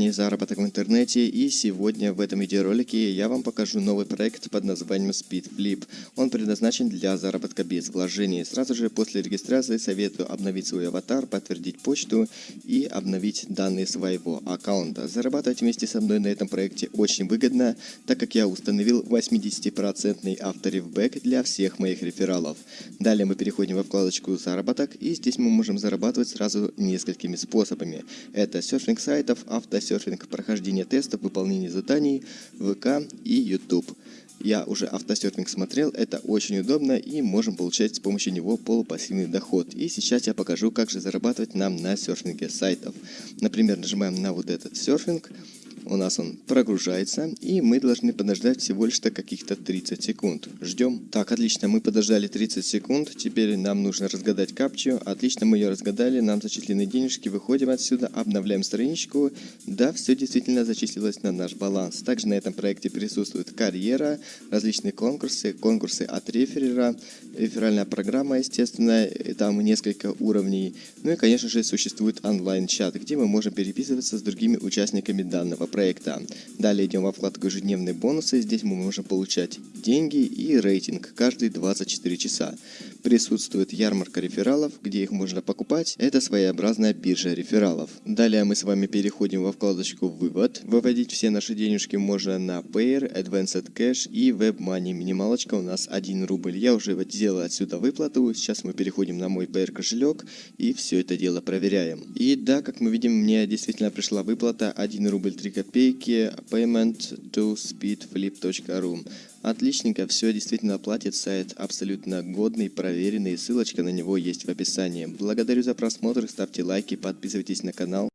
компании «Заработок в интернете» и сегодня в этом видеоролике я вам покажу новый проект под названием SpeedFlip. Он предназначен для заработка без вложений. Сразу же после регистрации советую обновить свой аватар, подтвердить почту и обновить данные своего аккаунта. Зарабатывать вместе со мной на этом проекте очень выгодно, так как я установил 80% авторевбэк для всех моих рефералов. Далее мы переходим во вкладочку «Заработок» и здесь мы можем зарабатывать сразу несколькими способами. Это серфинг сайтов, автосерфинг, прохождение тестов, выполнение заданий, ВК и YouTube. Я уже автосерфинг смотрел, это очень удобно и можем получать с помощью него полупассивный доход. И сейчас я покажу, как же зарабатывать нам на серфинге сайтов. Например, нажимаем на вот этот серфинг, у нас он прогружается, и мы должны подождать всего лишь каких-то 30 секунд. Ждем. Так, отлично, мы подождали 30 секунд, теперь нам нужно разгадать капчу. Отлично, мы ее разгадали, нам зачислены денежки, выходим отсюда, обновляем страничку. Да, все действительно зачислилось на наш баланс. Также на этом проекте присутствует карьера, различные конкурсы, конкурсы от реферера, реферальная программа, естественно, там несколько уровней. Ну и, конечно же, существует онлайн-чат, где мы можем переписываться с другими участниками данного проекта. Далее идем во вкладку «Ежедневные бонусы». Здесь мы можем получать деньги и рейтинг каждые 24 часа. Присутствует ярмарка рефералов, где их можно покупать. Это своеобразная биржа рефералов. Далее мы с вами переходим во вкладочку «Вывод». Выводить все наши денежки можно на Payer, Advanced Cash и WebMoney. Минималочка у нас 1 рубль. Я уже сделал отсюда выплату. Сейчас мы переходим на мой Payer кошелек и все это дело проверяем. И да, как мы видим, мне действительно пришла выплата 1 рубль 3 копейки payment to speedflip.ru. Отличненько, все действительно платит, сайт абсолютно годный, проверенный, ссылочка на него есть в описании. Благодарю за просмотр, ставьте лайки, подписывайтесь на канал.